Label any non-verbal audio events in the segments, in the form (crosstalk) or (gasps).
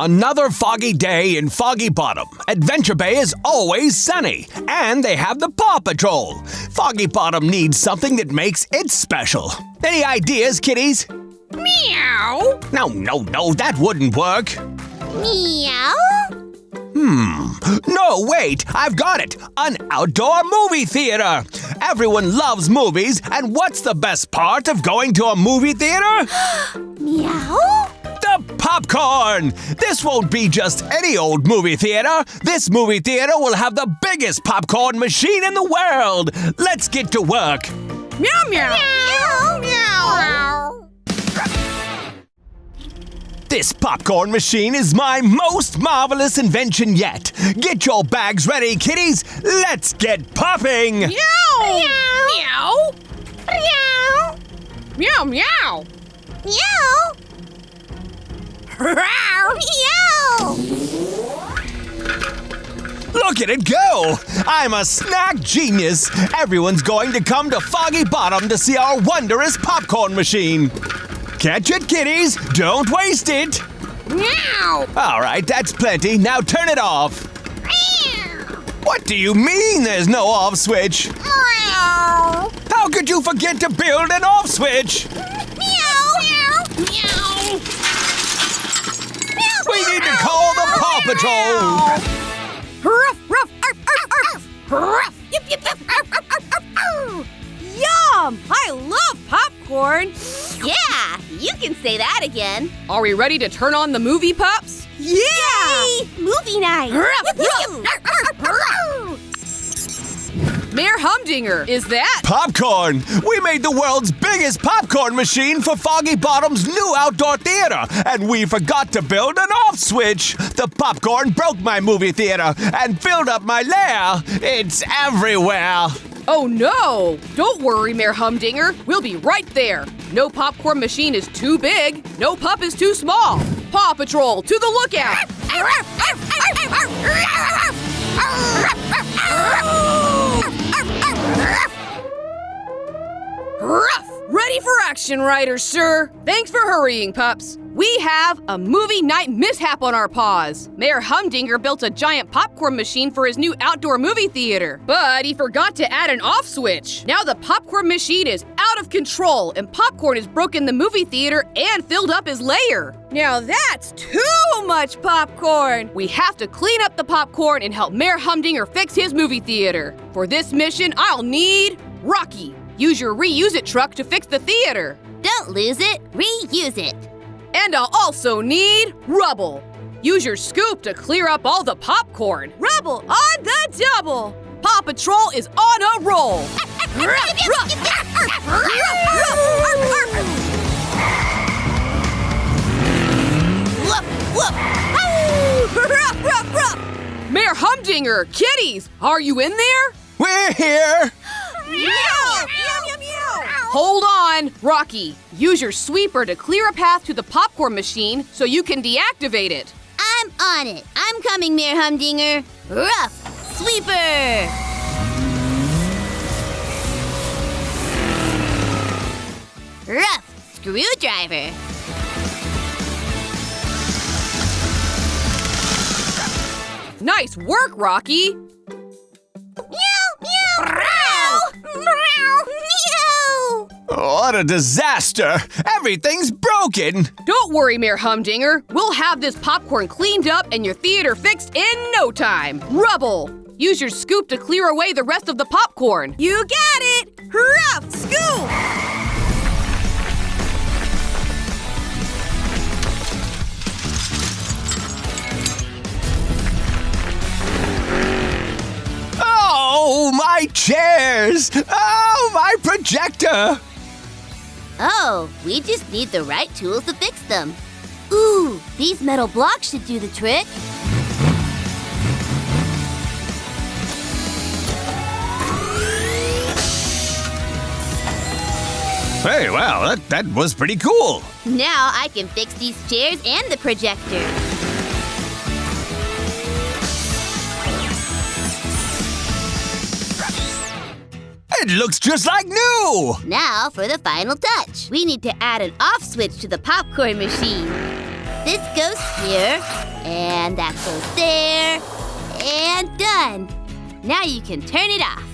Another foggy day in Foggy Bottom. Adventure Bay is always sunny, and they have the Paw Patrol. Foggy Bottom needs something that makes it special. Any ideas, kitties? Meow. No, no, no, that wouldn't work. Meow. Hmm. No, wait, I've got it. An outdoor movie theater. Everyone loves movies, and what's the best part of going to a movie theater? (gasps) Meow. The popcorn! This won't be just any old movie theater. This movie theater will have the biggest popcorn machine in the world. Let's get to work. Meow meow. Meow. Meow. This popcorn machine is my most marvelous invention yet. Get your bags ready, kiddies. Let's get popping. Meow. Meow. Meow. Meow. Meow meow. Meow. Meow. Look at it go! I'm a snack genius. Everyone's going to come to Foggy Bottom to see our wondrous popcorn machine. Catch it, kiddies. Don't waste it. Meow. All right, that's plenty. Now turn it off. What do you mean there's no off switch? Meow. How could you forget to build an off switch? Meow. Meow. We need to call the Paw Patrol. Ruff ruff. Arf arf arf. Ruff. Yip, yip, yip. Arf, arf, arf, arf, arf. Yum! I love popcorn. Yeah, you can say that again. Are we ready to turn on the movie pups? Yeah! Yay! Movie night. Ruff, Yip, ruff. yip. Arf, arf, arf. Mayor Humdinger, is that? Popcorn! We made the world's biggest popcorn machine for Foggy Bottom's new outdoor theater, and we forgot to build an off switch. The popcorn broke my movie theater and filled up my lair. It's everywhere. Oh no! Don't worry, Mayor Humdinger. We'll be right there. No popcorn machine is too big. No pup is too small. Paw Patrol, to the lookout! (laughs) Ruff! Ready for action, riders, sir. Thanks for hurrying, pups. We have a movie night mishap on our paws. Mayor Humdinger built a giant popcorn machine for his new outdoor movie theater, but he forgot to add an off switch. Now the popcorn machine is out of control, and popcorn has broken the movie theater and filled up his lair. Now that's too much popcorn. We have to clean up the popcorn and help Mayor Humdinger fix his movie theater. For this mission, I'll need Rocky. Use your reuse it truck to fix the theater. Don't lose it, reuse it. And I'll also need rubble. Use your scoop to clear up all the popcorn. Rubble on the double. Paw Patrol is on a roll. Mayor Humdinger, kitties, are you in there? We're here. Hold on, Rocky. Use your sweeper to clear a path to the popcorn machine so you can deactivate it. I'm on it. I'm coming, Mayor Humdinger. Rough sweeper. Rough screwdriver. Nice work, Rocky. What a disaster. Everything's broken. Don't worry, Mayor Humdinger. We'll have this popcorn cleaned up and your theater fixed in no time. Rubble. Use your scoop to clear away the rest of the popcorn. You got it! Rough scoop! Oh, my chairs. Oh, my projector. Oh, we just need the right tools to fix them. Ooh, these metal blocks should do the trick. Hey, wow, that, that was pretty cool. Now I can fix these chairs and the projector. It looks just like new. Now for the final touch. We need to add an off switch to the popcorn machine. this goes here, and that goes there, and done. Now you can turn it off.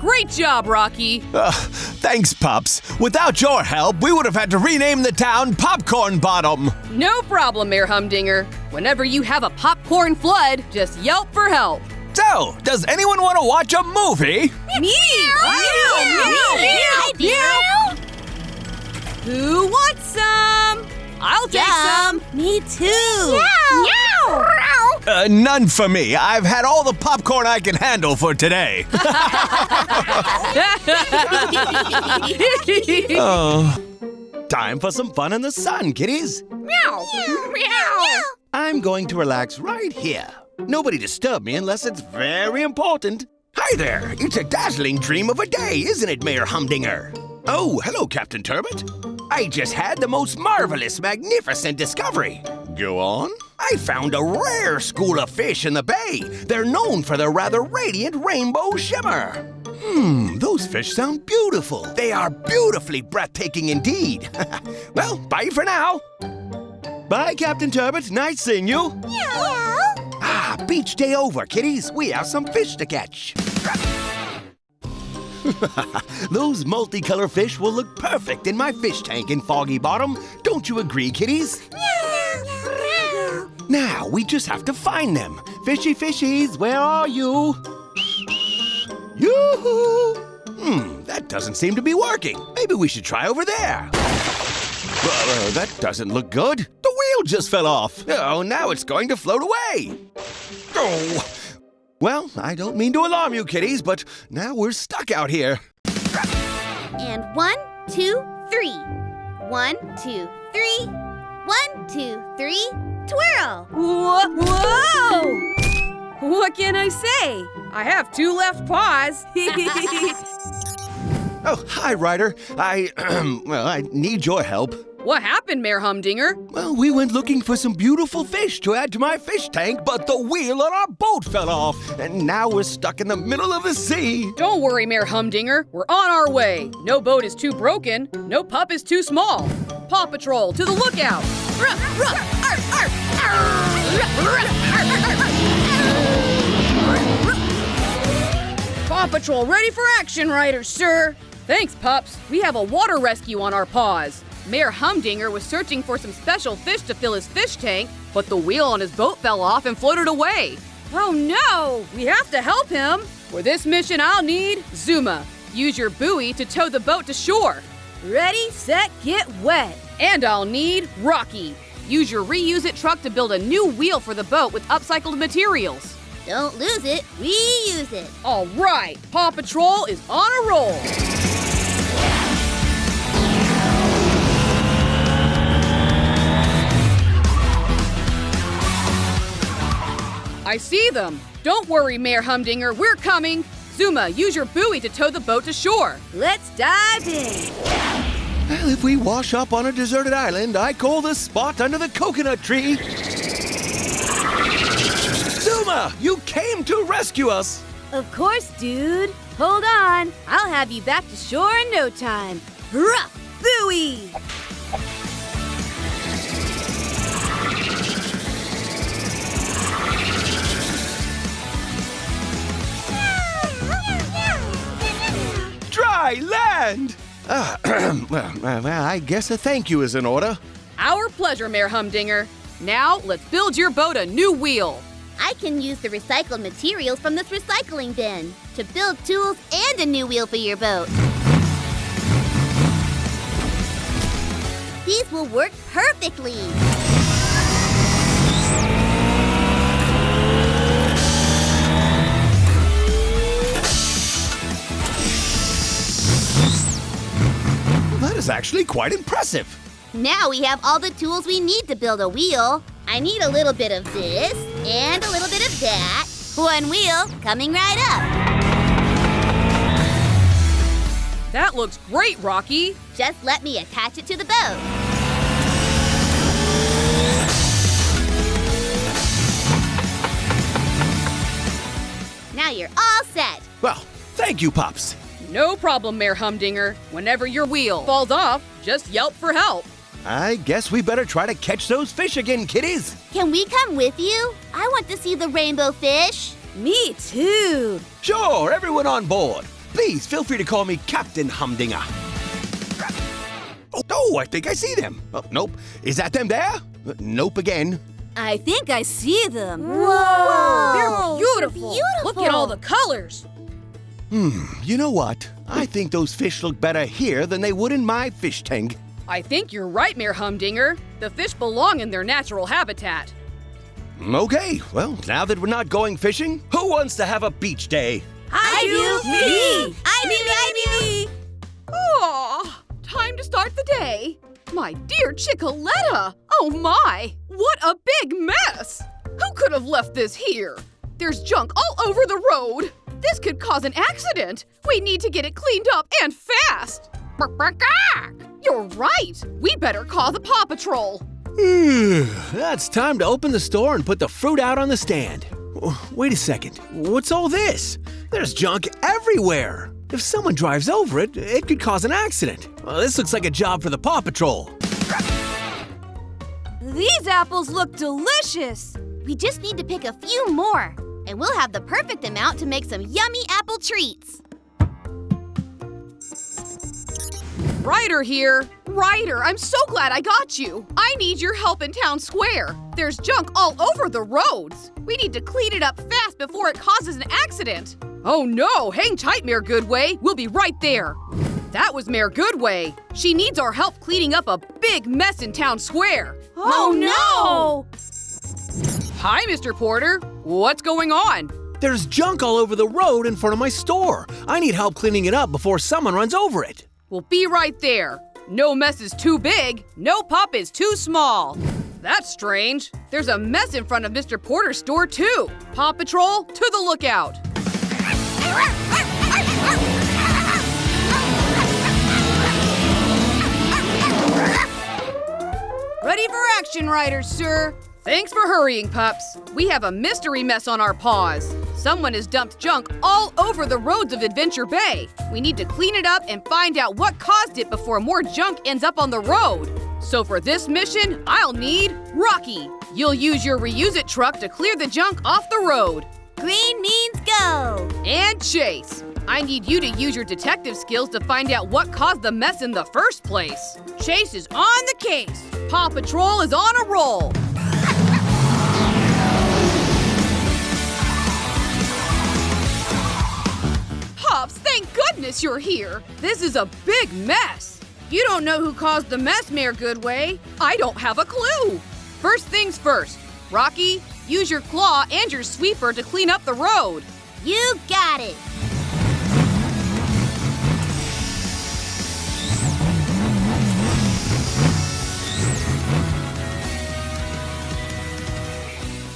Great job, Rocky. Uh, thanks, Pops. Without your help, we would have had to rename the town Popcorn Bottom. No problem, Mayor Humdinger. Whenever you have a popcorn flood, just yelp for help. So, does anyone want to watch a movie? Me! I do. Who wants some? I'll take some. Me too. Uh, none for me. I've had all the popcorn I can handle for today. (laughs) oh. Time for some fun in the sun, kitties. Meow. Meow. I'm going to relax right here. Nobody disturb me unless it's very important. Hi there! It's a dazzling dream of a day, isn't it, Mayor Humdinger? Oh, hello, Captain Turbot. I just had the most marvelous, magnificent discovery. Go on. I found a rare school of fish in the bay. They're known for their rather radiant rainbow shimmer. Hmm, those fish sound beautiful. They are beautifully breathtaking indeed. (laughs) well, bye for now. Bye, Captain Turbot. Nice seeing you. Ah, beach day over, kiddies. We have some fish to catch. (laughs) Those multicolor fish will look perfect in my fish tank in Foggy Bottom. Don't you agree, kiddies? Now, we just have to find them. Fishy fishies, where are you? Yoo-hoo! Hmm, that doesn't seem to be working. Maybe we should try over there. Uh, that doesn't look good. The wheel just fell off. Oh, now it's going to float away. Oh. Well, I don't mean to alarm you, kiddies, but now we're stuck out here. And one, two, three. One, two, three. One, two, three. Twirl. Whoa! Whoa! What can I say? I have two left paws. (laughs) Oh, hi, Ryder. I, (clears throat) well, I need your help. What happened, Mayor Humdinger? Well, we went looking for some beautiful fish to add to my fish tank, but the wheel on our boat fell off, and now we're stuck in the middle of the sea. Don't worry, Mayor Humdinger. We're on our way. No boat is too broken. No pup is too small. Paw Patrol, to the lookout. Ruff, ruff, arf, arf, arf. Paw Patrol ready for action, riders, sir. Thanks, pups. We have a water rescue on our paws. Mayor Humdinger was searching for some special fish to fill his fish tank, but the wheel on his boat fell off and floated away. Oh no! We have to help him! For this mission, I'll need Zuma. Use your buoy to tow the boat to shore. Ready, set, get wet. And I'll need Rocky. Use your reuse it truck to build a new wheel for the boat with upcycled materials. Don't lose it, reuse it. All right, Paw Patrol is on a roll. I see them. Don't worry, Mayor Humdinger, we're coming. Zuma, use your buoy to tow the boat to shore. Let's dive in. Well, if we wash up on a deserted island, I call this spot under the coconut tree. Zuma, you came to rescue us. Of course, dude. Hold on. I'll have you back to shore in no time. Rough buoy! Dry land. Ah, well, (clears throat) well, I guess a thank you is in order. Our pleasure, Mayor Humdinger. Now, let's build your boat a new wheel. I can use the recycled materials from this recycling bin to build tools and a new wheel for your boat. These will work perfectly. Actually quite impressive. Now we have all the tools we need to build a wheel. I need a little bit of this and a little bit of that. One wheel coming right up. That looks great, Rocky. Just let me attach it to the boat. Now you're all set. Well, thank you, Pops. No problem, Mayor Humdinger. Whenever your wheel falls off, just yelp for help. I guess we better try to catch those fish again, kiddies. Can we come with you? I want to see the rainbow fish. Me too. Sure, everyone on board. Please feel free to call me Captain Humdinger. Oh, oh, I think I see them. Oh, nope. Is that them there? Nope again. I think I see them. Whoa! They're beautiful. Look at all the colors. Hmm, you know what? I think those fish look better here than they would in my fish tank. I think you're right, Mayor Humdinger. The fish belong in their natural habitat. Okay, well, now that we're not going fishing, who wants to have a beach day? I, do. Me. I do, I do. Oh, time to start the day. My dear Chickaletta! Oh my! What a big mess! Who could have left this here? There's junk all over the road. This could cause an accident. We need to get it cleaned up and fast. You're right. We better call the Paw Patrol. That's time to open the store and put the fruit out on the stand. Wait a second. What's all this? There's junk everywhere. If someone drives over it, it could cause an accident. Well, this looks like a job for the Paw Patrol. These apples look delicious. We just need to pick a few more, and we'll have the perfect amount to make some yummy apple treats. Ryder here. Ryder, I'm so glad I got you. I need your help in town square. There's junk all over the roads. We need to clean it up fast before it causes an accident. Oh no, hang tight, Mayor Goodway. We'll be right there. That was Mayor Goodway. She needs our help cleaning up a big mess in town square. Oh, oh no! Hi, Mr. Porter. What's going on? There's junk all over the road in front of my store. I need help cleaning it up before someone runs over it. We'll be right there. No mess is too big, no pup is too small. That's strange. There's a mess in front of Mr. Porter's store, too. Paw Patrol, to the lookout. Ready for action, Riders, sir. Thanks for hurrying, pups. We have a mystery mess on our paws. Someone has dumped junk all over the roads of Adventure Bay. We need to clean it up and find out what caused it before more junk ends up on the road. So for this mission, I'll need Rocky. You'll use your reuse it truck to clear the junk off the road. Green means go. And Chase. I need you to use your detective skills to find out what caused the mess in the first place. Chase is on the case. Paw Patrol is on a roll. Pops, thank goodness you're here. This is a big mess. You don't know who caused the mess, Mayor Goodway. I don't have a clue. First things first. Rocky, use your claw and your sweeper to clean up the road. You got it.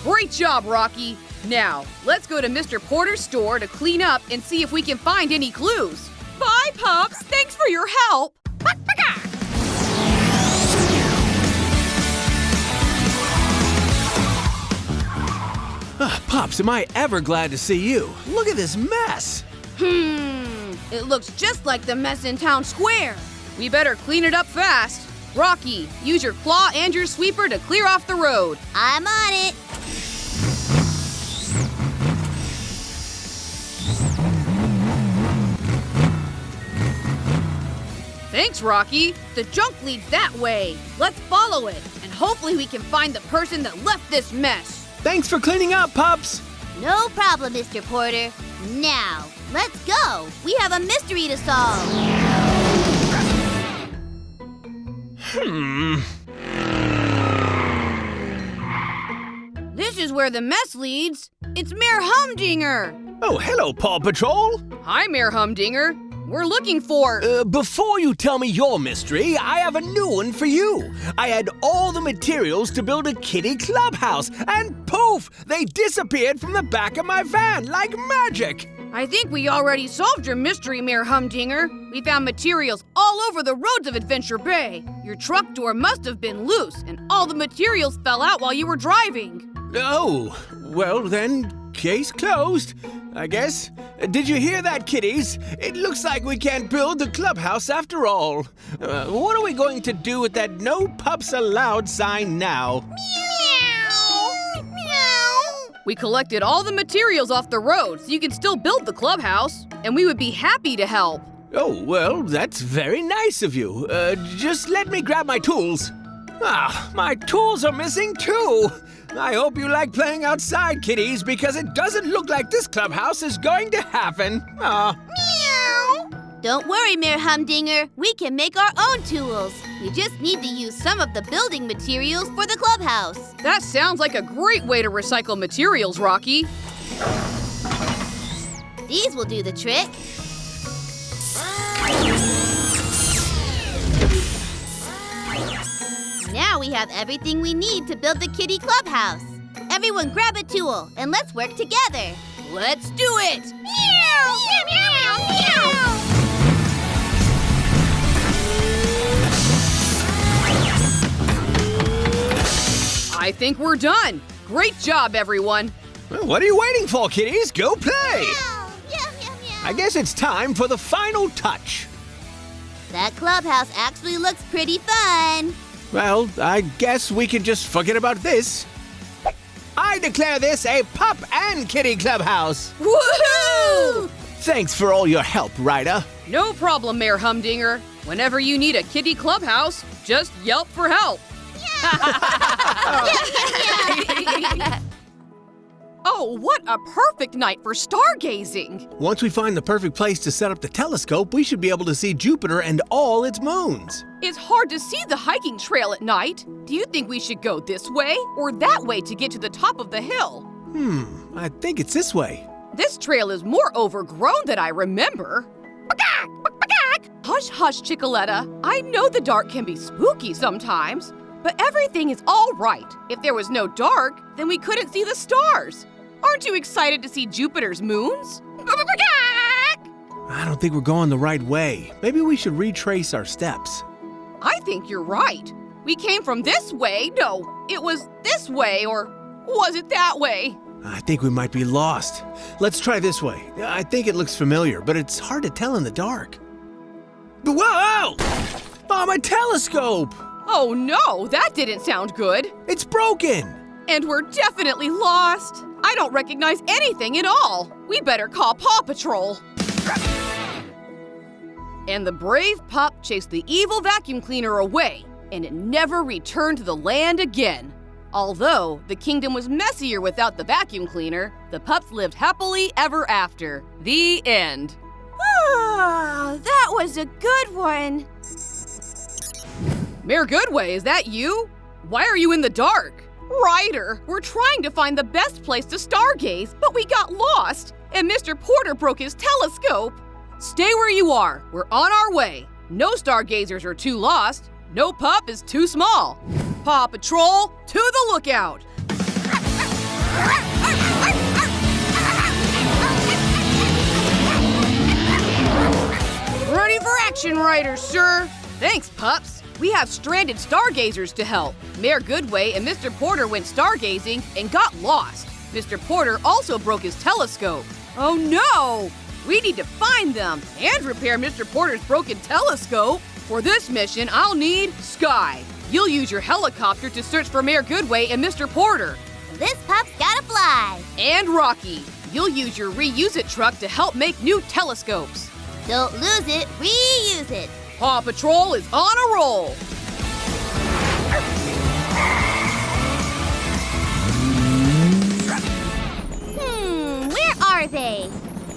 Great job, Rocky. Now, let's go to Mr. Porter's store to clean up and see if we can find any clues. Bye, pups. Thanks for your help. Ah, Pops, am I ever glad to see you? Look at this mess. Hmm, it looks just like the mess in town square. We better clean it up fast. Rocky, use your claw and your sweeper to clear off the road. I'm on it. Thanks, Rocky. The junk leads that way. Let's follow it, and hopefully we can find the person that left this mess. Thanks for cleaning up, Pops. No problem, Mr. Porter. Now, let's go. We have a mystery to solve. Hmm. This is where the mess leads. It's Mayor Humdinger. Oh, hello, Paw Patrol. Hi, Mayor Humdinger. We're looking for. Uh, before you tell me your mystery, I have a new one for you. I had all the materials to build a kitty clubhouse, and poof, they disappeared from the back of my van like magic. I think we already solved your mystery, Mayor Humdinger. We found materials all over the roads of Adventure Bay. Your truck door must have been loose, and all the materials fell out while you were driving. Oh, well then, case closed, I guess. Did you hear that, kiddies? It looks like we can't build the clubhouse after all. Uh, what are we going to do with that no pups allowed sign now? We collected all the materials off the road so you can still build the clubhouse, and we would be happy to help. Oh, well, that's very nice of you. Uh, just let me grab my tools. Ah, my tools are missing too. I hope you like playing outside, kiddies, because it doesn't look like this clubhouse is going to happen. Ah. Don't worry, Mayor Humdinger. We can make our own tools. We just need to use some of the building materials for the clubhouse. That sounds like a great way to recycle materials, Rocky. These will do the trick. Now we have everything we need to build the kitty clubhouse. Everyone grab a tool and let's work together. Let's do it! Meow! Meow, meow, meow! I think we're done. Great job, everyone. Well, what are you waiting for, kitties? Go play! Meow! Meow, meow, meow. I guess it's time for the final touch. That clubhouse actually looks pretty fun. Well, I guess we can just forget about this. I declare this a pup and kitty clubhouse. Woohoo! Thanks for all your help, Ryder. No problem, Mayor Humdinger. Whenever you need a kitty clubhouse, just yelp for help. (laughs) (laughs) oh, what a perfect night for stargazing! Once we find the perfect place to set up the telescope, we should be able to see Jupiter and all its moons. It's hard to see the hiking trail at night. Do you think we should go this way or that way to get to the top of the hill? Hmm, I think it's this way. This trail is more overgrown than I remember. Hush, hush, Chickaletta. I know the dark can be spooky sometimes, but everything is all right. If there was no dark, then we couldn't see the stars. Aren't you excited to see Jupiter's moons? I don't think we're going the right way. Maybe we should retrace our steps. I think you're right. We came from this way. No, it was this way, or was it that way? I think we might be lost. Let's try this way. I think it looks familiar, but it's hard to tell in the dark. Whoa! Oh, my telescope! Oh no, that didn't sound good. It's broken! And we're definitely lost. I don't recognize anything at all. We better call Paw Patrol. And the brave pup chased the evil vacuum cleaner away, and it never returned to the land again. Although the kingdom was messier without the vacuum cleaner, the pups lived happily ever after. The end. Oh, that was a good one. Mayor Goodway, is that you? Why are you in the dark? Ryder, we're trying to find the best place to stargaze, but we got lost, and Mr. Porter broke his telescope. Stay where you are. We're on our way. No stargazers are too lost. No pup is too small. Paw Patrol, to the lookout. Ready for action, Ryder, sir. Thanks, pups. We have stranded stargazers to help. Mayor Goodway and Mr. Porter went stargazing and got lost. Mr. Porter also broke his telescope. Oh no! We need to find them and repair Mr. Porter's broken telescope. For this mission, I'll need Sky. You'll use your helicopter to search for Mayor Goodway and Mr. Porter. This pup's gotta fly. And Rocky, you'll use your reuse it truck to help make new telescopes. Don't lose it, reuse it. Paw Patrol is on a roll. Hmm, where are they?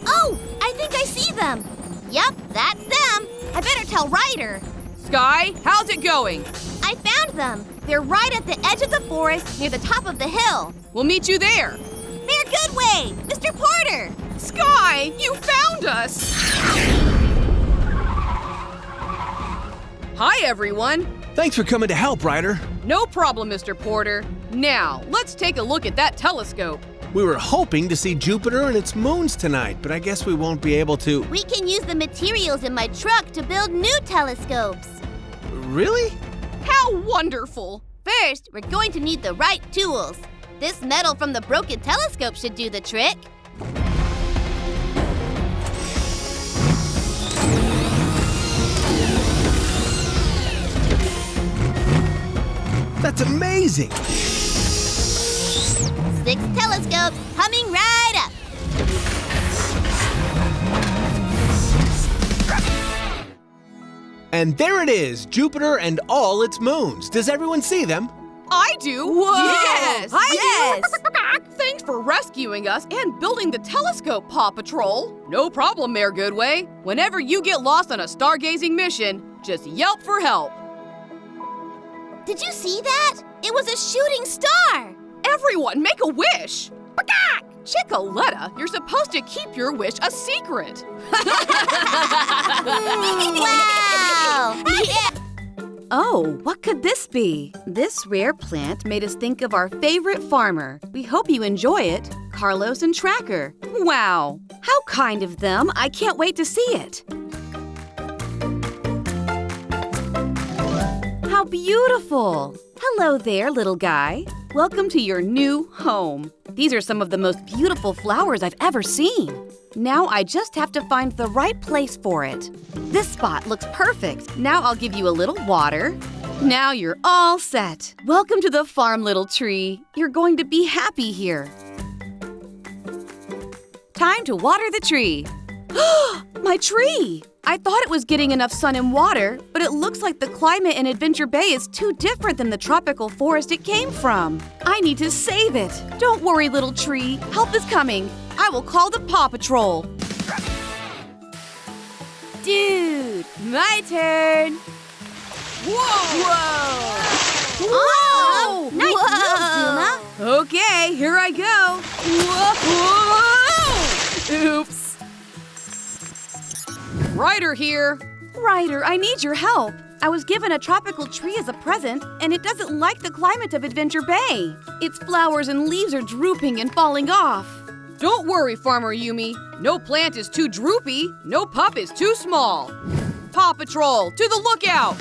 Oh, I think I see them. Yup, that's them. I better tell Ryder. Sky, how's it going? I found them. They're right at the edge of the forest near the top of the hill. We'll meet you there. Mayor Goodway! Mr. Porter! Sky, you found us! Hi, everyone. Thanks for coming to help, Ryder. No problem, Mr. Porter. Now, let's take a look at that telescope. We were hoping to see Jupiter and its moons tonight, but I guess we won't be able to. We can use the materials in my truck to build new telescopes. Really? How wonderful! First, we're going to need the right tools. This metal from the broken telescope should do the trick. That's amazing! Six telescopes coming right up. And there it is, Jupiter and all its moons. Does everyone see them? I do. Whoa. Yes. Yes! (laughs) Thanks for rescuing us and building the telescope, Paw Patrol. No problem, Mayor Goodway. Whenever you get lost on a stargazing mission, just yelp for help. Did you see that? It was a shooting star. Everyone, make a wish. Chickaletta, you're supposed to keep your wish a secret. (laughs) wow! (laughs) yeah. Oh, what could this be? This rare plant made us think of our favorite farmer. We hope you enjoy it, Carlos and Tracker. Wow, how kind of them. I can't wait to see it. How beautiful! Hello there, little guy. Welcome to your new home. These are some of the most beautiful flowers I've ever seen. Now I just have to find the right place for it. This spot looks perfect. Now I'll give you a little water. Now you're all set. Welcome to the farm, little tree. You're going to be happy here. Time to water the tree. (gasps) My tree! I thought it was getting enough sun and water, but it looks like the climate in Adventure Bay is too different than the tropical forest it came from. I need to save it. Don't worry, little tree. Help is coming. I will call the Paw Patrol. Dude, my turn. Whoa! Oh, Whoa! nice move, Zuma. Okay, here I go. Whoa! Oops. Ryder here. Ryder, I need your help. I was given a tropical tree as a present, and it doesn't like the climate of Adventure Bay. Its flowers and leaves are drooping and falling off. Don't worry, Farmer Yumi. No plant is too droopy, no pup is too small. Paw Patrol, to the lookout!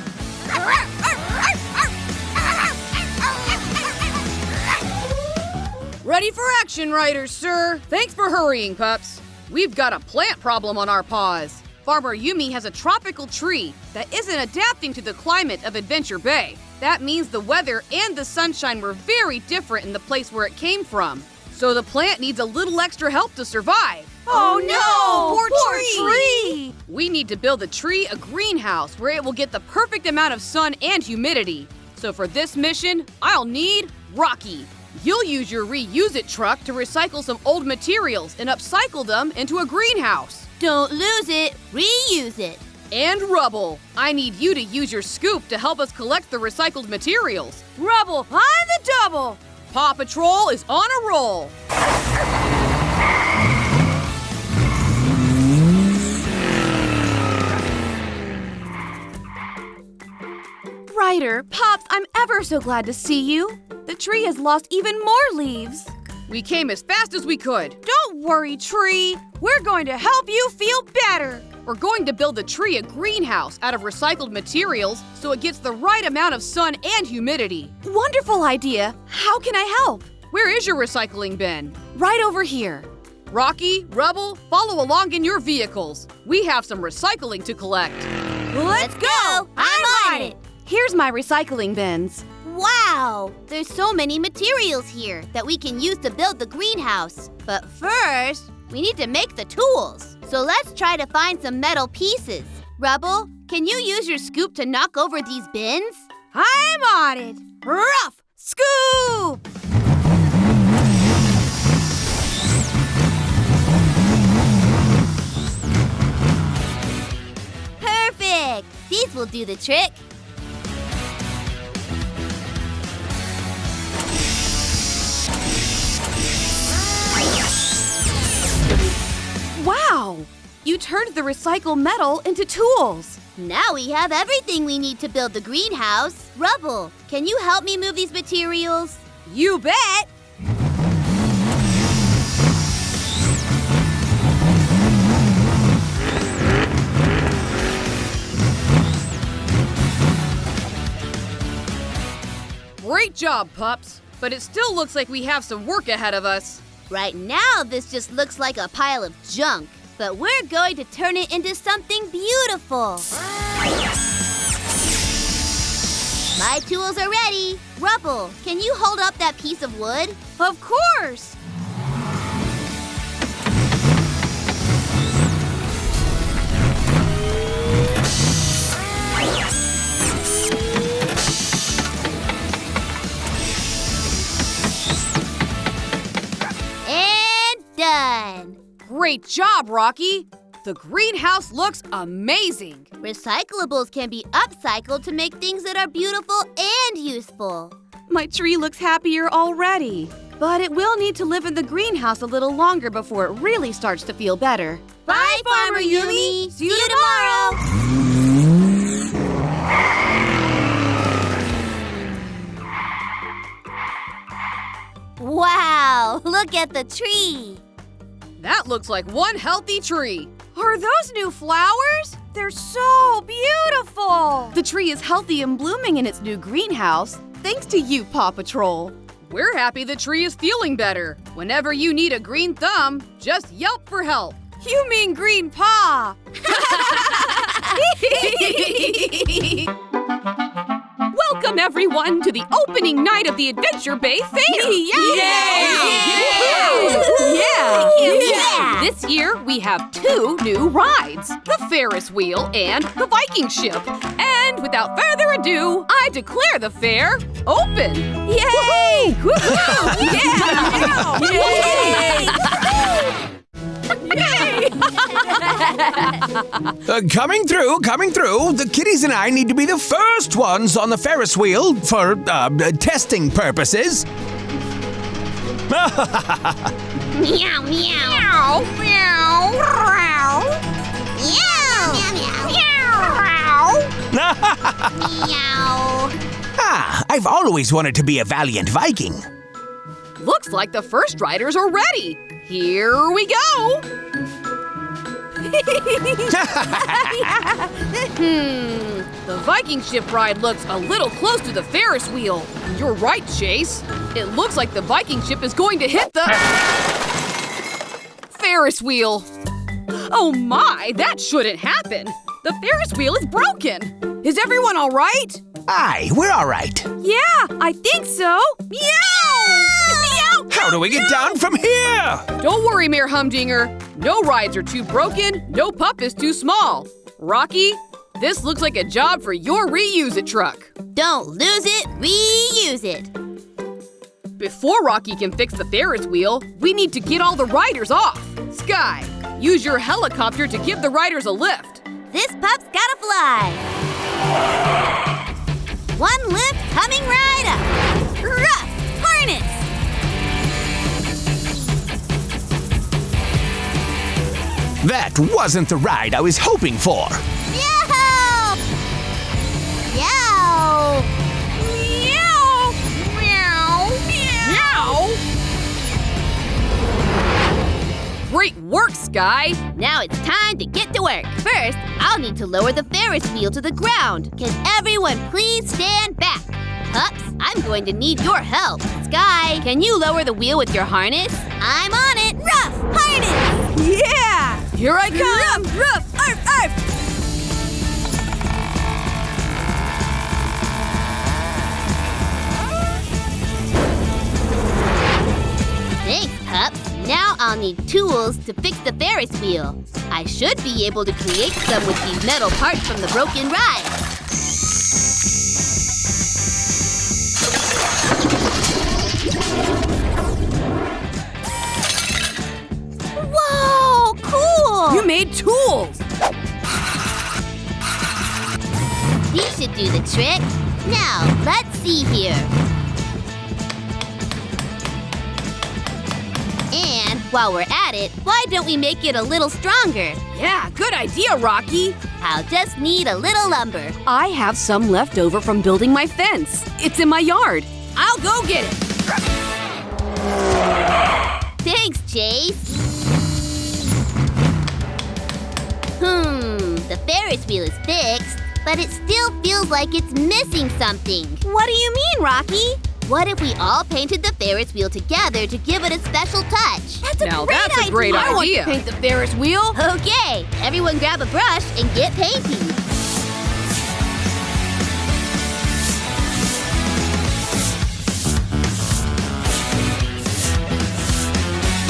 Ready for action, Riders, sir. Thanks for hurrying, pups. We've got a plant problem on our paws. Farmer Yumi has a tropical tree that isn't adapting to the climate of Adventure Bay. That means the weather and the sunshine were very different in the place where it came from. So the plant needs a little extra help to survive. Oh, oh no! Poor, Poor tree! We need to build the tree a greenhouse where it will get the perfect amount of sun and humidity. So for this mission, I'll need Rocky. You'll use your reuse it truck to recycle some old materials and upcycle them into a greenhouse. Don't lose it, reuse it. And Rubble, I need you to use your scoop to help us collect the recycled materials. Rubble on the double! Paw Patrol is on a roll. Ryder, Pops, I'm ever so glad to see you. The tree has lost even more leaves. We came as fast as we could. Don't worry, tree. We're going to help you feel better. We're going to build the tree a greenhouse out of recycled materials so it gets the right amount of sun and humidity. Wonderful idea. How can I help? Where is your recycling bin? Right over here. Rocky, Rubble, follow along in your vehicles. We have some recycling to collect. Let's go. I'm on it. Here's my recycling bins. Wow! There's so many materials here that we can use to build the greenhouse. But first, we need to make the tools. So let's try to find some metal pieces. Rubble, can you use your scoop to knock over these bins? I'm on it. Rough scoop! Perfect! These will do the trick. Wow! You turned the recycled metal into tools. Now we have everything we need to build the greenhouse. Rubble, can you help me move these materials? You bet! Great job, pups. but it still looks like we have some work ahead of us. Right now, this just looks like a pile of junk, but we're going to turn it into something beautiful. My tools are ready. Rubble, can you hold up that piece of wood? Of course! And done. Great job, Rocky! The greenhouse looks amazing. Recyclables can be upcycled to make things that are beautiful and useful. My tree looks happier already. But it will need to live in the greenhouse a little longer before it really starts to feel better. Bye, Farmer Yumi. See you tomorrow. Wow, (laughs) look at the tree. That looks like one healthy tree. Are those new flowers? They're so beautiful! The tree is healthy and blooming in its new greenhouse, thanks to you, Paw Patrol. We're happy the tree is feeling better. Whenever you need a green thumb, just yelp for help. You mean green paw! (laughs) (laughs) Welcome everyone to the opening night of the Adventure Bay Fair! Yeah! Yeah! This year we have two new rides the Ferris wheel and the Viking ship. And without further ado, I declare the fair open! Yay! (laughs) Yeah! Uh, coming through, coming through. The kitties and I need to be the first ones on the Ferris wheel for uh, testing purposes. Meow, meow. Meow, meow. Meow. Meow. ah, I've always wanted to be a valiant Viking. Looks like the first riders are ready. Here we go. Hmm, the Viking ship ride looks a little close to the Ferris wheel. You're right, Chase. It looks like the Viking ship is going to hit the Ferris wheel. Oh my, that shouldn't happen. The Ferris wheel is broken. Is everyone all right? Aye, we're all right. Yeah, I think so. Meow! Meow! How do we get down from here? Don't worry, Mayor Humdinger. No rides are too broken, no pup is too small. Rocky, this looks like a job for your reuse it truck. Don't lose it, reuse it. Before Rocky can fix the Ferris wheel, we need to get all the riders off. Sky, use your helicopter to give the riders a lift. This pup's gotta fly. One lift coming right up. That wasn't the ride I was hoping for. Meow. Meow. Meow! Meow! Meow! Great work, Sky! Now it's time to get to work. First, I'll need to lower the Ferris wheel to the ground. Can everyone please stand back? Pups, I'm going to need your help. Sky, can you lower the wheel with your harness? I'm on it. Rough harness. Yeah! Here I come! Ruff, ruff, arf, arf! Thanks, pups. Now I'll need tools to fix the Ferris wheel. I should be able to create some with these metal parts from the broken ride. Made tools! These should do the trick. Now, let's see here. And while we're at it, why don't we make it a little stronger? Yeah, good idea, Rocky! I'll just need a little lumber. I have some left over from building my fence. It's in my yard. I'll go get it! Thanks, Chase. Hmm, the Ferris wheel is fixed, but it still feels like it's missing something. What do you mean, Rocky? What if we all painted the Ferris wheel together to give it a special touch? That's a now great that's idea. a great I want idea. to paint the Ferris wheel. Okay, everyone grab a brush and get painting.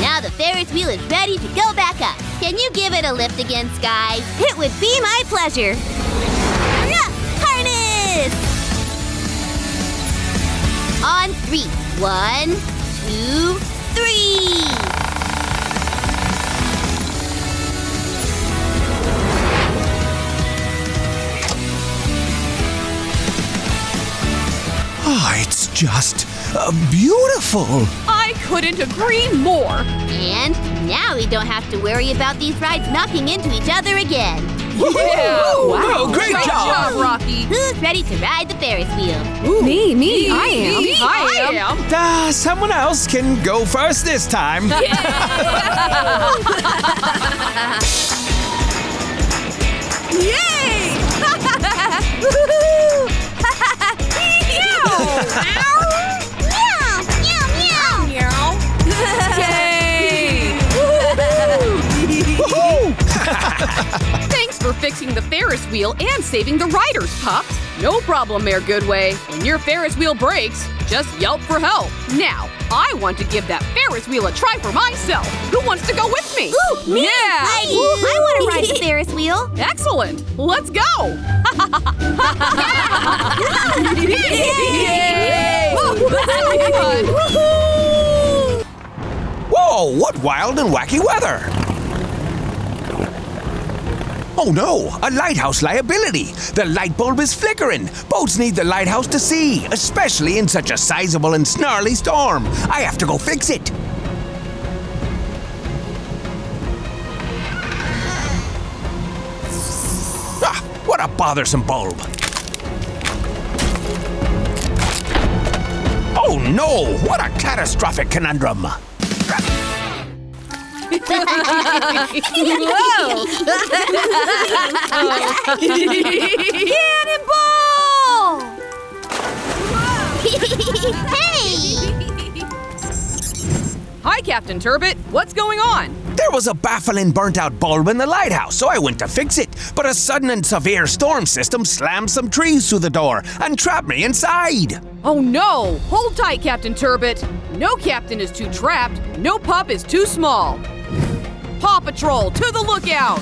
Now the Ferris wheel is ready to go back up. Can you give it a lift again, Sky? It would be my pleasure. Harness! On three. One, two, three. Oh, it's just uh, beautiful. I couldn't agree more. And now we don't have to worry about these rides knocking into each other again. Yeah. Oh, great Great job. job, Rocky. Who's ready to ride the Ferris wheel? Me, me, I am. Me, I am. Uh, someone else can go first this time. (laughs) (laughs) Yay! (laughs) Meow, meow, meow. Yay! Woohoo! (laughs) Thanks for fixing the Ferris wheel and saving the riders, Pups. No problem, Mayor Goodway. When your Ferris wheel breaks, just yelp for help. Now, I want to give that Ferris wheel a try for myself. Who wants to go with me? Ooh, me, Yeah. Heidi. I want to ride the Ferris wheel. Excellent. Let's go. Yay! (laughs) Whoa, what wild and wacky weather! Oh no, a lighthouse liability! The light bulb is flickering! Boats need the lighthouse to see, especially in such a sizable and snarly storm. I have to go fix it. Ah, what a bothersome bulb! Oh no, what a catastrophic conundrum! Cannonball! hey! Hi, Captain Turbot. What's going on? There was a baffling burnt out bulb in the lighthouse, so I went to fix it. But a sudden and severe storm system slammed some trees through the door and trapped me inside. Oh no! Hold tight, Captain Turbot. No captain is too trapped. No pup is too small. Paw Patrol, to the lookout!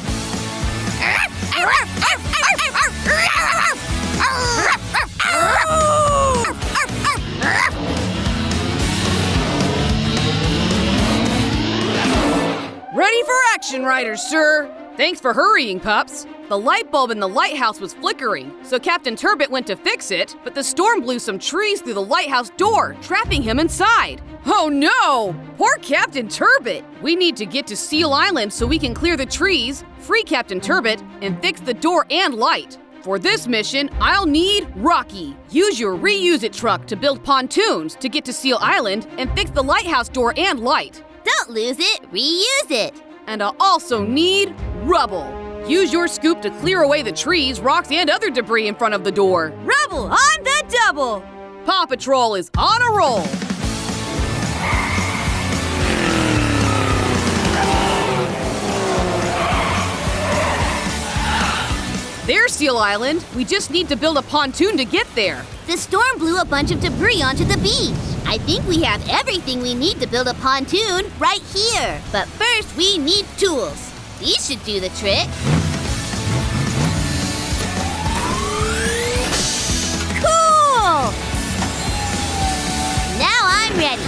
Ready for action, Ryder, sir! Thanks for hurrying, pups. The light bulb in the lighthouse was flickering, so Captain Turbot went to fix it, but the storm blew some trees through the lighthouse door, trapping him inside. Oh no! Poor Captain Turbot! We need to get to Seal Island so we can clear the trees, free Captain Turbot, and fix the door and light. For this mission, I'll need Rocky. Use your reuse it truck to build pontoons to get to Seal Island and fix the lighthouse door and light. Don't lose it, reuse it. And I'll also need rubble. Use your scoop to clear away the trees, rocks, and other debris in front of the door. Rubble on the double. Paw Patrol is on a roll. There's Seal Island. We just need to build a pontoon to get there. The storm blew a bunch of debris onto the beach. I think we have everything we need to build a pontoon right here. But first, we need tools. These should do the trick. Ready.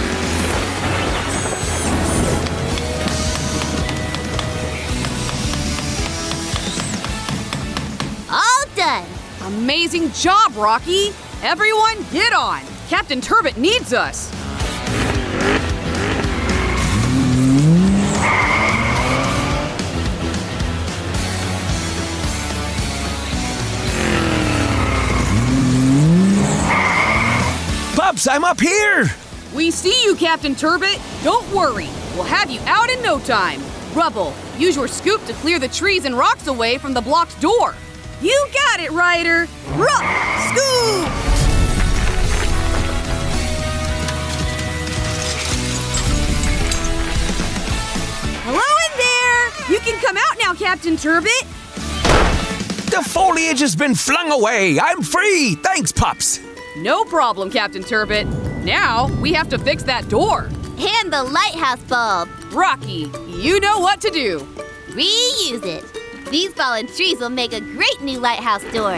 All done. Amazing job, Rocky! Everyone, get on! Captain Turbot needs us! Pups, I'm up here! We see you, Captain Turbot. Don't worry. We'll have you out in no time. Rubble, use your scoop to clear the trees and rocks away from the blocked door. You got it, Ryder. Rub, scoop! Hello in there! You can come out now, Captain Turbot. The foliage has been flung away. I'm free. Thanks, Pops. No problem, Captain Turbot. Now we have to fix that door. And the lighthouse bulb. Rocky, you know what to do. Reuse it. These fallen trees will make a great new lighthouse door.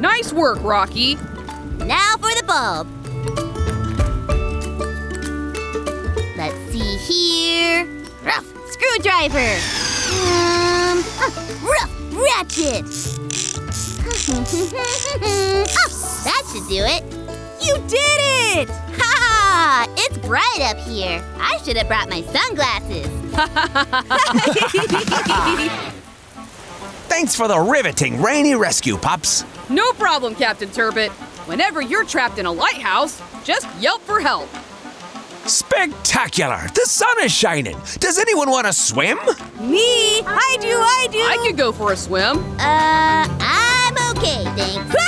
Nice work, Rocky. Now for the bulb. Here. Rough screwdriver. Um, uh, rough ratchet. (laughs) oh, that should do it. You did it! (laughs) Ha ha! It's bright up here. I should have brought my sunglasses. (laughs) Thanks for the riveting rainy rescue, pups. No problem, Captain Turbot. Whenever you're trapped in a lighthouse, just yelp for help. Spectacular! The sun is shining. Does anyone want to swim? Me? I do, I do. I could go for a swim. Uh, I'm okay, thanks. (laughs)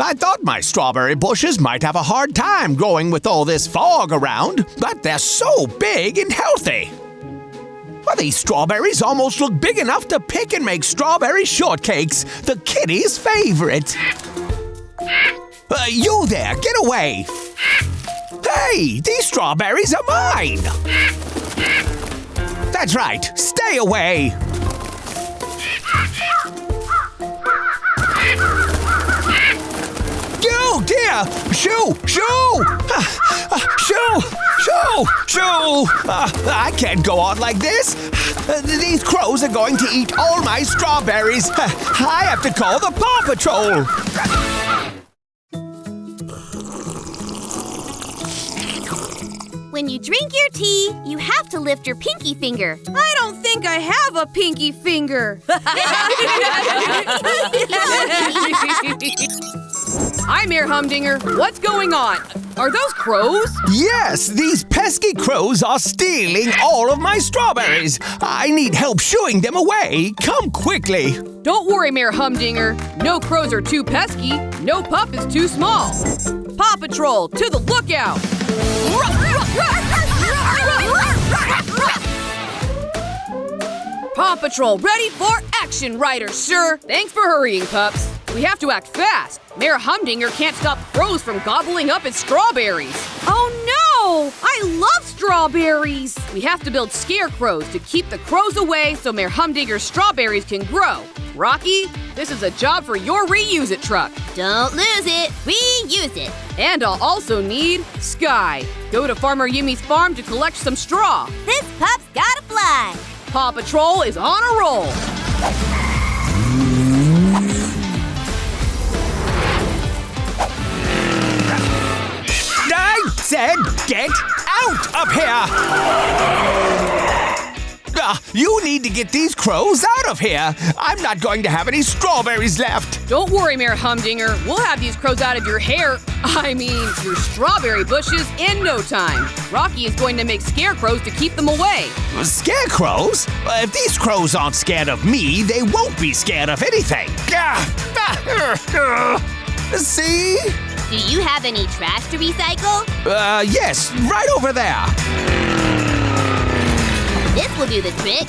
I thought my strawberry bushes might have a hard time growing with all this fog around, but they're so big and healthy. Well, these strawberries almost look big enough to pick and make strawberry shortcakes, the kitty's favorite. Uh, you there, get away! Hey, these strawberries are mine! That's right, stay away! You, dear! Shoo! Shoo! Ah, ah, Shoo! Shoo! Shoo! Ah, I can't go on like this! Uh, These crows are going to eat all my strawberries! I have to call the Paw Patrol! When you drink your tea, you have to lift your pinky finger. I don't think I have a pinky finger. (laughs) I'm Mayor Humdinger. What's going on? Are those crows? Yes, these pesky crows are stealing all of my strawberries! I need help shooing them away! Come quickly! Don't worry, Mayor Humdinger. No crows are too pesky. No pup is too small. Paw Patrol, to the lookout! Paw Patrol, ready for action, Ryder, sir. Thanks for hurrying, pups. We have to act fast. Mayor Humdinger can't stop crows from gobbling up his strawberries. Oh no! Oh, I love strawberries! We have to build scarecrows to keep the crows away so Mayor Humdinger's strawberries can grow. Rocky, this is a job for your reuse it truck. Don't lose it. Reuse it. And I'll also need Sky. Go to Farmer Yumi's farm to collect some straw. This pup's gotta fly. Paw Patrol is on a roll. Said get out of here! Ah, you need to get these crows out of here! I'm not going to have any strawberries left! Don't worry, Mayor Humdinger. We'll have these crows out of your hair. I mean, your strawberry bushes in no time. Rocky is going to make scarecrows to keep them away. Scarecrows? Uh, If these crows aren't scared of me, they won't be scared of anything! Ah, ah, See? Do you have any trash to recycle? Uh, yes, right over there! This will do the trick.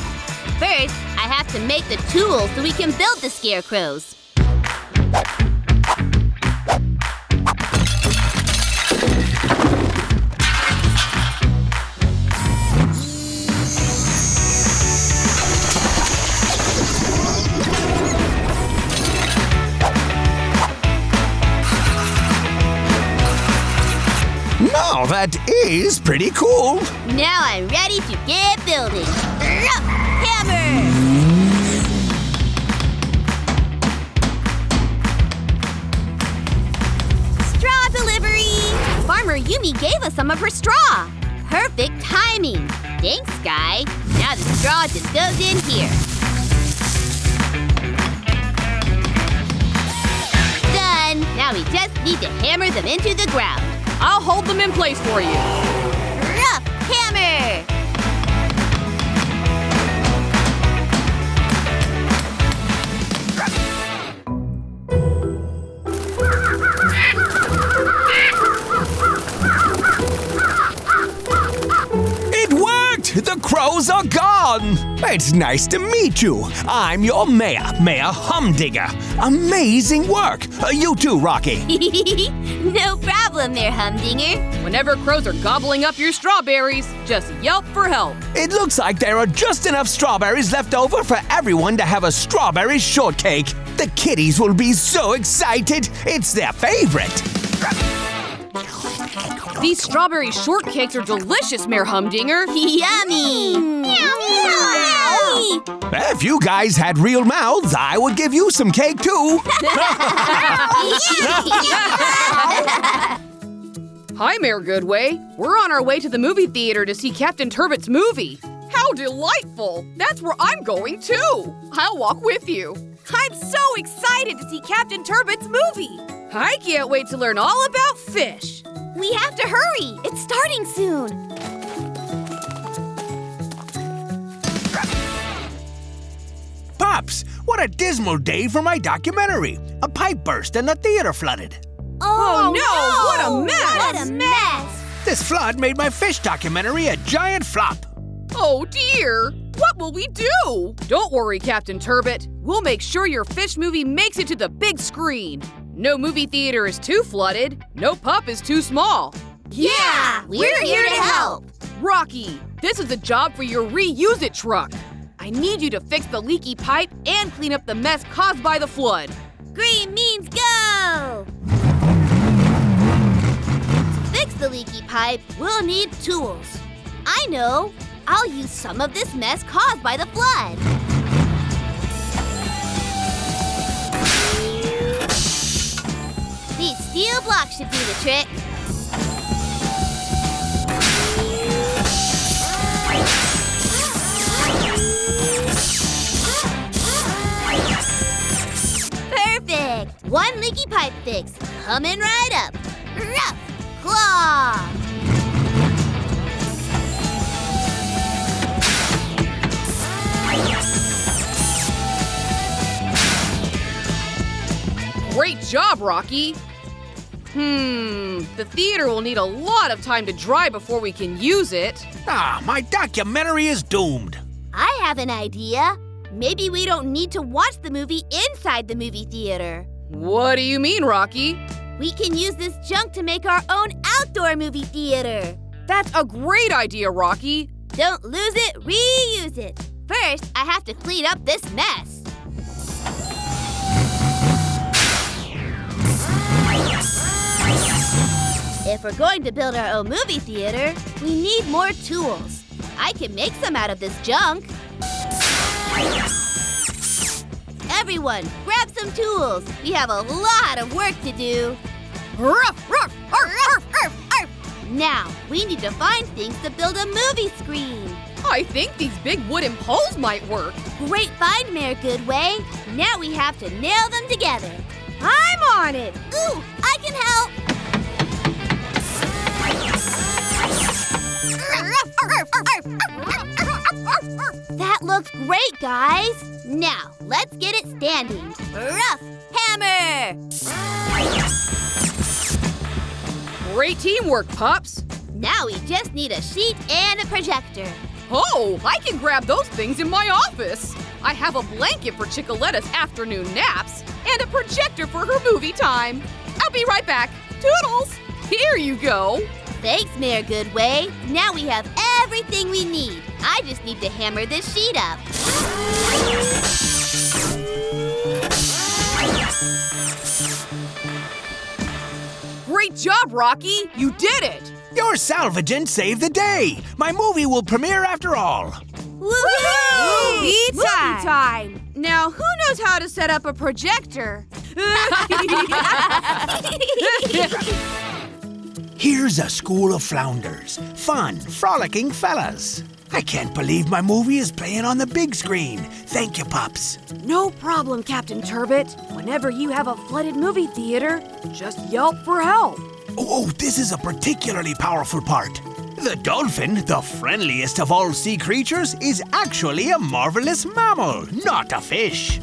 First, I have to make the tools so we can build the scarecrows. That is pretty cool! Now I'm ready to get building. Hammer! Straw delivery! Farmer Yumi gave us some of her straw. Perfect timing. Thanks, guy. Now the straw just goes in here. Done. Now we just need to hammer them into the ground. I'll hold them in place for you. Rough worked. The crows are gone! It's nice to meet you. I'm your mayor, Mayor Humdinger. Amazing work. Uh, you too, Rocky. (laughs) no problem there, Humdinger. Whenever crows are gobbling up your strawberries, just yelp for help. It looks like there are just enough strawberries left over for everyone to have a strawberry shortcake. The kitties will be so excited. It's their favorite. These strawberry shortcakes are delicious, Mayor Humdinger. (laughs) Yummy! Meow, meow, If you guys had real mouths, I would give you some cake too. (laughs) (laughs) Hi, Mayor Goodway. We're on our way to the movie theater to see Captain Turbot's movie. How delightful! That's where I'm going too. I'll walk with you. I'm so excited to see Captain Turbot's movie. I can't wait to learn all about fish. we have to hurry. It's starting soon. Pops, what a dismal day for my documentary. A pipe burst and the theater flooded. Oh, oh, no, what a mess. What a mess! This flood made my fish documentary a giant flop. Oh dear! What will we do? Don't worry, Captain Turbot. We'll make sure your fish movie makes it to the big screen. No movie theater is too flooded. No pup is too small. Yeah, we're, here to help. Rocky, this is a job for your reuse it truck. I need you to fix the leaky pipe and clean up the mess caused by the flood. Green means go! The leaky pipe, we'll need tools. I know. I'll use some of this mess caused by the flood. These steel blocks should do the trick. Perfect! One leaky pipe fix. Coming right up. Rough claw! Great job, Rocky! Hmm, the theater will need a lot of time to dry before we can use it. Ah, my documentary is doomed. I have an idea. Maybe we don't need to watch the movie inside the movie theater. What do you mean, Rocky? We can use this junk to make our own outdoor movie theater. That's a great idea, Rocky. Don't lose it, reuse it. First, I have to clean up this mess. If we're going to build our own movie theater, we need more tools. I can make some out of this junk. Everyone, grab some tools. We have a lot of work to do. Ruff, ruff, arf, arf, arf. Now, we need to find things to build a movie screen. I think these big wooden poles might work. Great find, Mayor Goodway. Now we have to nail them together. I'm on it. Ooh, I can help. That looks great, guys. Now, let's get it standing. Rough hammer. Great teamwork, pups. Now we just need a sheet and a projector. Oh, I can grab those things in my office. I have a blanket for Chickaletta's afternoon naps and a projector for her movie time. I'll be right back. Toodles! Here you go. Thanks, Mayor Goodway. Now we have everything we need. I just need to hammer this sheet up. Great job, Rocky. You did it. Your salvaging saved the day. My movie will premiere after all. Woohoo! Movie time. Now, who knows how to set up a projector? (laughs) (laughs) (laughs) Here's a school of flounders. Fun, frolicking fellas. I can't believe my movie is playing on the big screen. Thank you, Pops. No problem, Captain Turbot. Whenever you have a flooded movie theater, just yelp for help. Oh, oh, this is a particularly powerful part. The dolphin, the friendliest of all sea creatures, is actually a marvelous mammal, not a fish.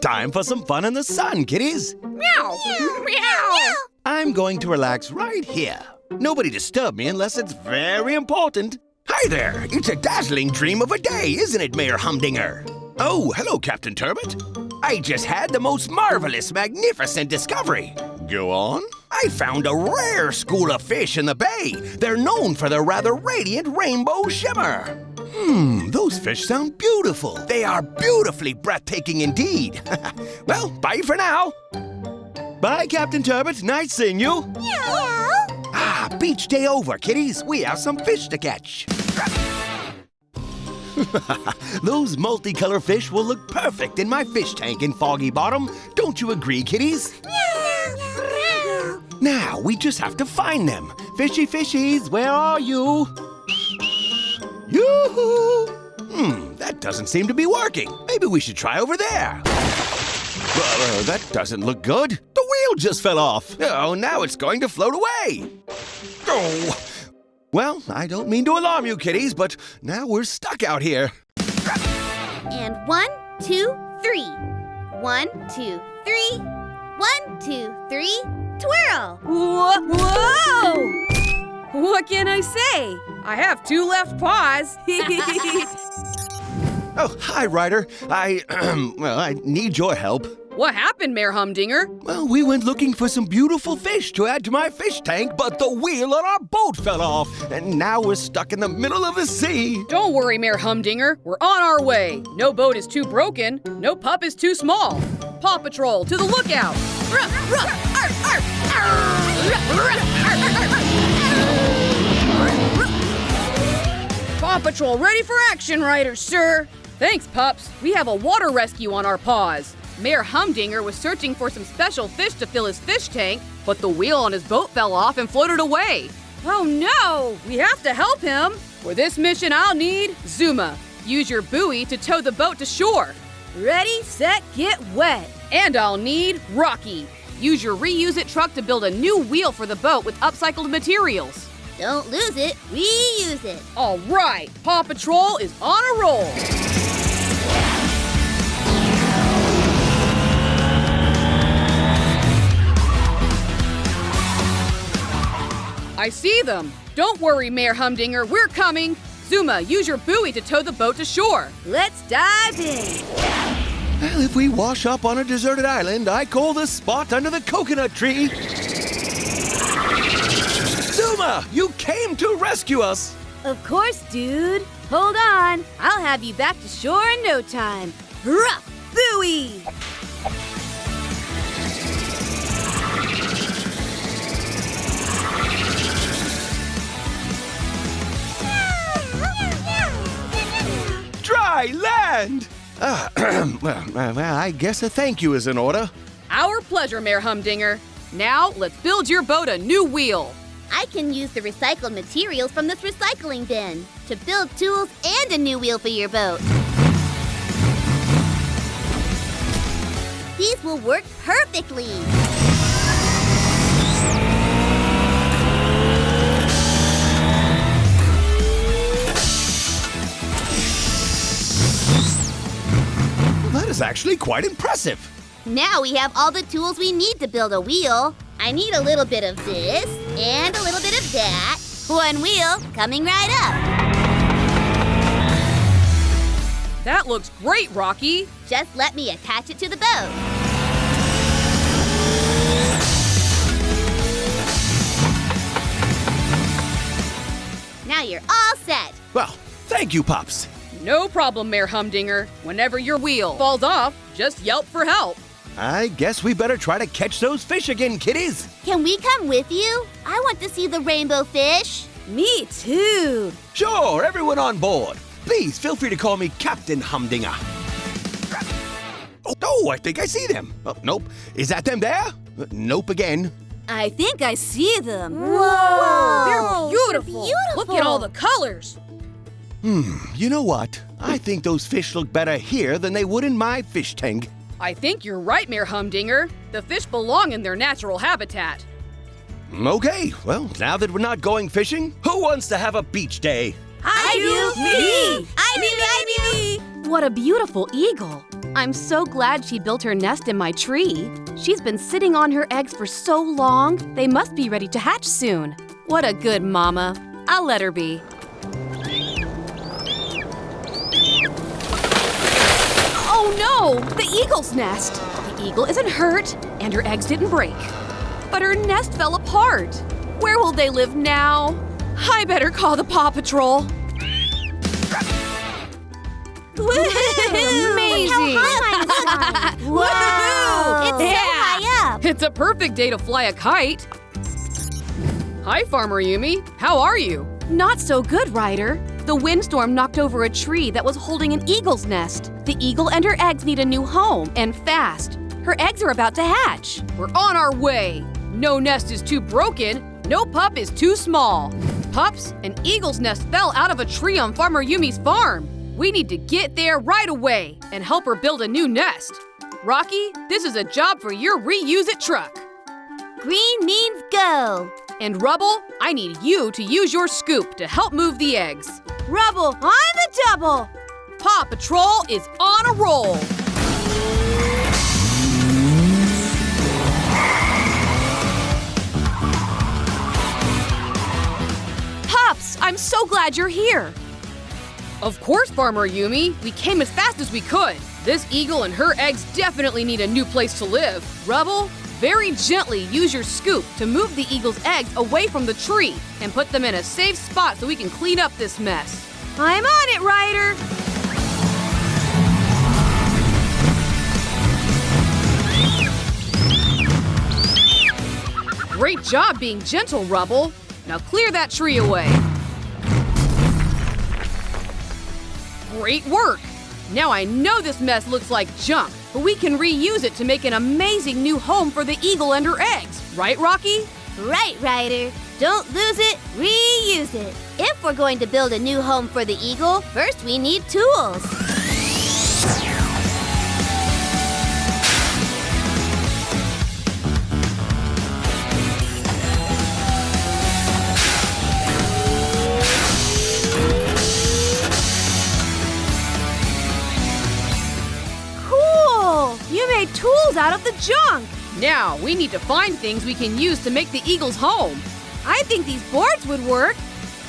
Time for some fun in the sun, kitties. Meow. Meow. I'm going to relax right here. Nobody disturb me unless it's very important. Hi there. It's a dazzling dream of a day, isn't it, Mayor Humdinger? Oh, hello, Captain Turbot. I just had the most marvelous, magnificent discovery. Go on. I found a rare school of fish in the bay. They're known for their rather radiant rainbow shimmer. Hmm, those fish sound beautiful. They are beautifully breathtaking indeed. (laughs) well, bye for now. Bye, Captain Turbot. Nice seeing you. Ah, beach day over, kiddies. We have some fish to catch. (laughs) Those multicolor fish will look perfect in my fish tank in Foggy Bottom. Don't you agree, kiddies? Now, we just have to find them. Fishy fishies, where are you? Yoo-hoo! Hmm, that doesn't seem to be working. Maybe we should try over there. Uh, that doesn't look good. The wheel just fell off. Oh, now it's going to float away. Oh. Well, I don't mean to alarm you, kiddies, but now we're stuck out here. And one, two, three. One, two, three. One, two, three. Twirl! Whoa! Whoa! What can I say? I have two left paws. (laughs) Oh, hi, Ryder. I, (clears throat) well, I need your help. What happened, Mayor Humdinger? Well, we went looking for some beautiful fish to add to my fish tank, but the wheel on our boat fell off, and now we're stuck in the middle of the sea. Don't worry, Mayor Humdinger. We're on our way. No boat is too broken. No pup is too small. Paw Patrol, to the lookout. Arr, arr, arr, arr. Paw Patrol, ready for action, Ryder, sir. Thanks, pups. We have a water rescue on our paws. Mayor Humdinger was searching for some special fish to fill his fish tank, but the wheel on his boat fell off and floated away. Oh no! We have to help him! For this mission, I'll need Zuma. Use your buoy to tow the boat to shore. Ready, set, get wet. And I'll need Rocky. Use your reuse it truck to build a new wheel for the boat with upcycled materials. Don't lose it, reuse it. All right, Paw Patrol is on a roll. I see them. Don't worry, Mayor Humdinger, we're coming. Zuma, use your buoy to tow the boat to shore. Let's dive in. Well, if we wash up on a deserted island, I call this spot under the coconut tree. Zuma, you came to rescue us. Of course, dude. Hold on. I'll have you back to shore in no time. Hurrah! Buoy! Dry land! Well, well, I guess a thank you is in order. Our pleasure, Mayor Humdinger. Now, let's build your boat a new wheel. I can use the recycled materials from this recycling bin to build tools and a new wheel for your boat. These will work perfectly. Is actually quite impressive. Now we have all the tools we need to build a wheel. I need a little bit of this and a little bit of that. One wheel coming right up. That looks great, Rocky. Just let me attach it to the boat. Now you're all set. Well, thank you, Pops. No problem, Mayor Humdinger. Whenever your wheel falls off, just yelp for help. I guess we better try to catch those fish again, kiddies. Can we come with you? I want to see the rainbow fish. Me too. Sure, everyone on board. Please feel free to call me Captain Humdinger. Oh, oh, I think I see them. Oh, nope. Is that them there? Nope again. I think I see them. Whoa! They're beautiful. beautiful. Look at all the colors. Hmm, you know what? I think those fish look better here than they would in my fish tank. I think you're right, Mayor Humdinger. The fish belong in their natural habitat. Okay, well, now that we're not going fishing, who wants to have a beach day? I, do. Me. I do. I do. What a beautiful eagle. I'm so glad she built her nest in my tree. She's been sitting on her eggs for so long, they must be ready to hatch soon. What a good mama. I'll let her be. No! The eagle's nest! The eagle isn't hurt, and her eggs didn't break. But her nest fell apart. Where will they live now? I better call the Paw Patrol. Amazing! (laughs) It's Yeah. so high up. It's a perfect day to fly a kite. Hi, Farmer Yumi. How are you? Not so good, Ryder. The windstorm knocked over a tree that was holding an eagle's nest. The eagle and her eggs need a new home, and fast. Her eggs are about to hatch. We're on our way. No nest is too broken. No pup is too small. Pups, an eagle's nest fell out of a tree on Farmer Yumi's farm. We need to get there right away and help her build a new nest. Rocky, this is a job for your reuse it truck. Green means go. And Rubble, I need you to use your scoop to help move the eggs. Rubble on the double. Paw Patrol is on a roll. Pups, I'm so glad you're here. Of course, Farmer Yumi. We came as fast as we could. This eagle and her eggs definitely need a new place to live. Rubble, very gently use your scoop to move the eagle's eggs away from the tree and put them in a safe spot so we can clean up this mess. I'm on it, Ryder. Great job being gentle, Rubble. Now clear that tree away. Great work! Now I know this mess looks like junk, but we can reuse it to make an amazing new home for the eagle and her eggs. Right, Rocky? Right, Ryder. Don't lose it, reuse it. If we're going to build a new home for the eagle, first we need tools. Out of the junk. Now we need to find things we can use to make the eagle's home. I think these boards would work.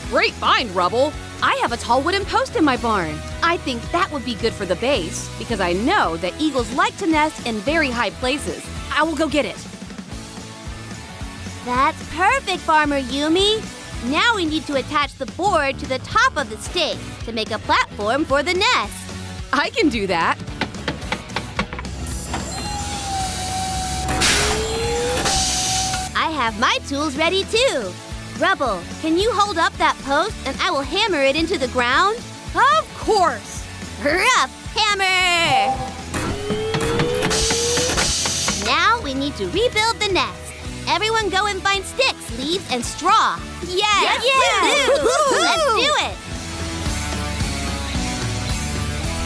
Great find, Rubble. I have a tall wooden post in my barn. I think that would be good for the base because I know that eagles like to nest in very high places. I will go get it. That's perfect, Farmer Yumi. Now we need to attach the board to the top of the stake to make a platform for the nest. I can do that. Have my tools ready too. Rubble, can you hold up that post and I will hammer it into the ground? Of course. Rough hammer! Now we need to rebuild the nest. Everyone go and find sticks, leaves, and straw. Yes, Yes, yes. woo-hoo. Let's do it.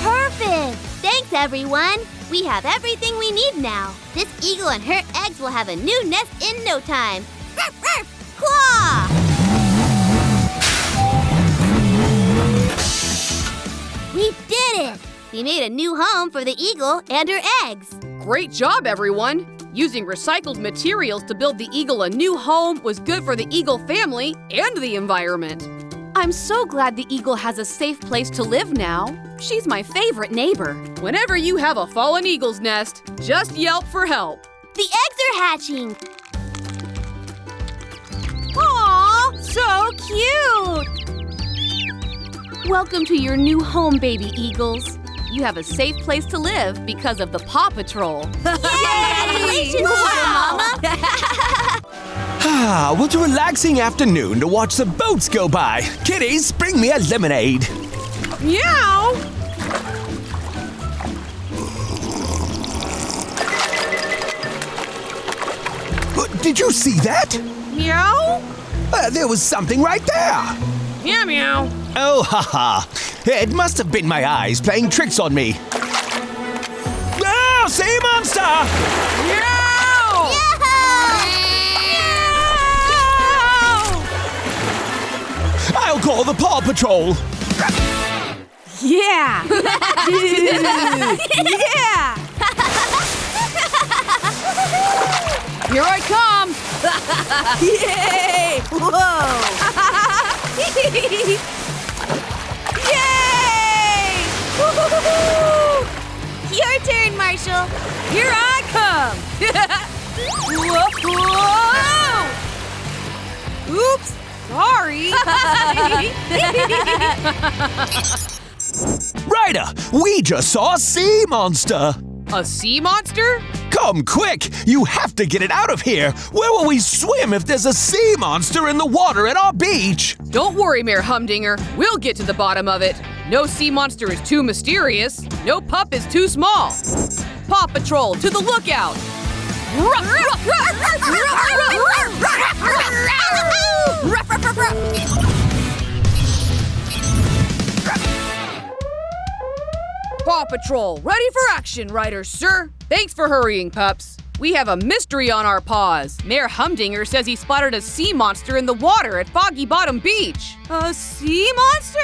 Perfect. Thanks, everyone. We have everything we need now. This eagle and her eggs will have a new nest in no time. Ruff, ruff, claw! We did it! We made a new home for the eagle and her eggs. Great job, everyone! Using recycled materials to build the eagle a new home was good for the eagle family and the environment. I'm so glad the eagle has a safe place to live now. She's my favorite neighbor. Whenever you have a fallen eagle's nest, just yelp for help. The eggs are hatching. Aw, so cute! Welcome to your new home, baby eagles. You have a safe place to live because of the Paw Patrol. Yay! (laughs) Congratulations, Mama! (laughs) Ah, what a relaxing afternoon to watch the boats go by. Kitties, bring me a lemonade. Meow! Uh, Did you see that? Meow? Uh, there was something right there. Meow meow. Oh, haha. It must have been my eyes playing tricks on me. Oh, sea monster! Meow! I'll call the Paw Patrol. Yeah! (laughs) yeah! Here I come! Yay! Whoa! (laughs) Yay! Your turn, Glacial. Here I come. (laughs) Whoa, whoa. Oops. Sorry. (laughs) Ryder, we just saw a sea monster. A sea monster? Come quick! You have to get it out of here! Where will we swim if there's a sea monster in the water at our beach? Don't worry, Mayor Humdinger. We'll get to the bottom of it. No sea monster is too mysterious. No pup is too small. Paw Patrol, to the lookout! Paw Patrol, ready for action, Ryder, sir. Thanks for hurrying, pups. We have a mystery on our paws. Mayor Humdinger says he spotted a sea monster in the water at Foggy Bottom Beach. A sea monster?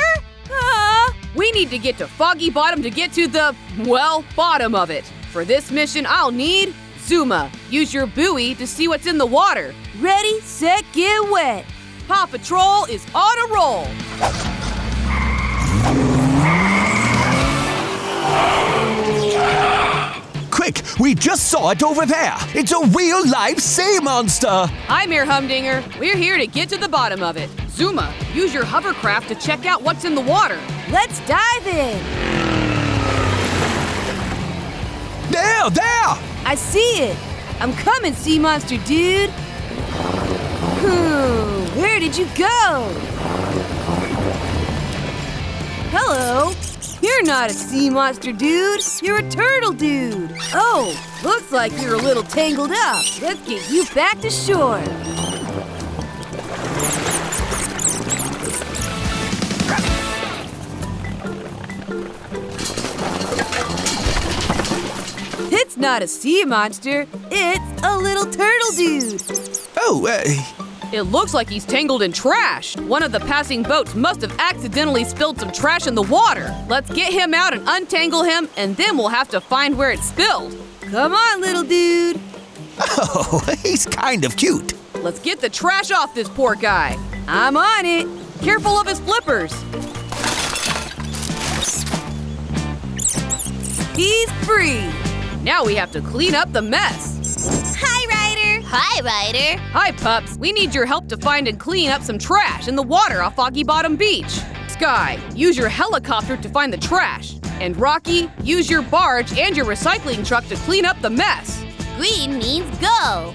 Uh, we need to get to Foggy Bottom to get to the, well, bottom of it. For this mission, I'll need Zuma. Use your buoy to see what's in the water. Ready, set, get wet. Paw Patrol is on a roll. Quick, we just saw it over there. It's a real life sea monster. Hi, Mayor Humdinger. We're here to get to the bottom of it. Zuma, use your hovercraft to check out what's in the water. Let's dive in. There, there! I see it. I'm coming, sea monster dude. Where did you go? Hello. You're not a sea monster dude. You're a turtle dude. Oh, looks like you're a little tangled up. Let's get you back to shore. It's not a sea monster. It's a little turtle dude. Oh, uh, It looks like he's tangled in trash. One of the passing boats must have accidentally spilled some trash in the water. Let's get him out and untangle him, and then we'll have to find where it spilled. Come on, little dude. oh, (laughs) he's kind of cute. Let's get the trash off this poor guy. I'm on it. Careful of his flippers. He's free. Now we have to clean up the mess. Hi, Ryder. Hi, Ryder. Hi, pups. We need your help to find and clean up some trash in the water off Foggy Bottom Beach. Sky, use your helicopter to find the trash. And Rocky, use your barge and your recycling truck to clean up the mess. Green means go.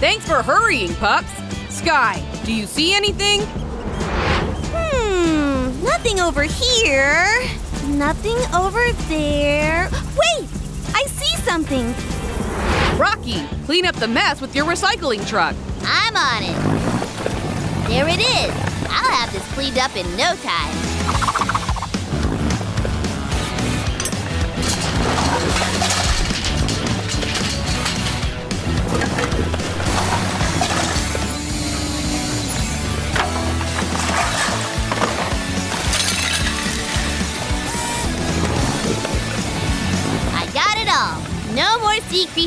Thanks for hurrying, pups. Sky, do you see anything? Hmm, nothing over here. Nothing over there. Wait! I see something. Rocky, clean up the mess with your recycling truck. I'm on it. There it is. I'll have this cleaned up in no time.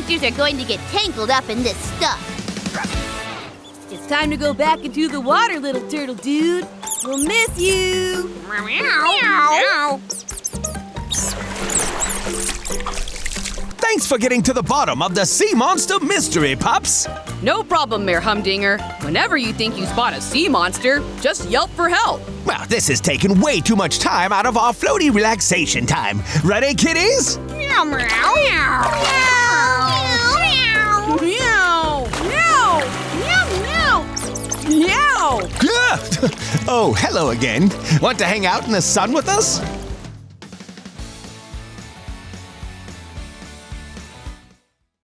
Creatures are going to get tangled up in this stuff. It's time to go back into the water, little turtle dude. We'll miss you. Meow. Thanks for getting to the bottom of the sea monster mystery, pups. No problem, Mayor Humdinger. Whenever you think you spot a sea monster, just yelp for help. Well, this has taken way too much time out of our floaty relaxation time. Ready, kitties? Meow, meow, meow. Meow, meow, meow, meow. Yeah. (laughs) oh, hello again. Want to hang out in the sun with us?